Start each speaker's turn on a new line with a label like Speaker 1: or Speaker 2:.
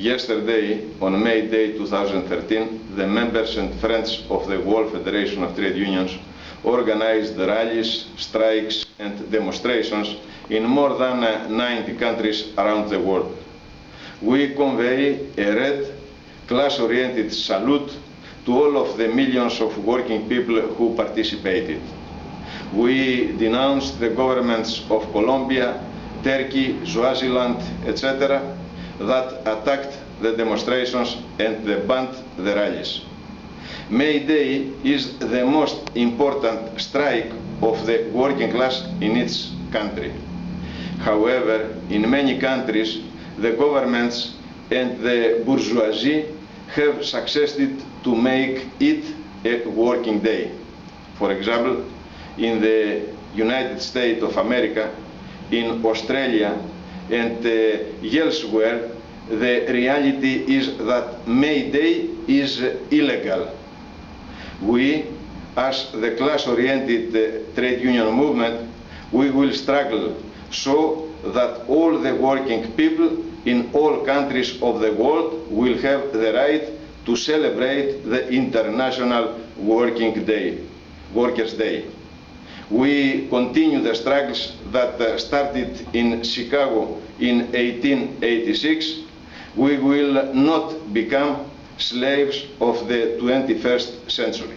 Speaker 1: Yesterday, on May Day 2013, the members and friends of the World Federation of Trade Unions organized rallies, strikes and demonstrations in more than uh, 90 countries around the world. We convey a red, class-oriented salute to all of the millions of working people who participated. We denounced the governments of Colombia, Turkey, Swaziland, etc that attacked the demonstrations and banned the rallies. May Day is the most important strike of the working class in its country. However, in many countries, the governments and the bourgeoisie have succeeded to make it a working day. For example, in the United States of America, in Australia, and elsewhere, the reality is that May Day is illegal. We, as the class-oriented uh, trade union movement, we will struggle so that all the working people in all countries of the world will have the right to celebrate the International Working Day, Workers' Day we continue the struggles that uh, started in Chicago in 1886. We will not become slaves of the 21st century.